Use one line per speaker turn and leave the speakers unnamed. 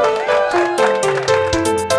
Thank you.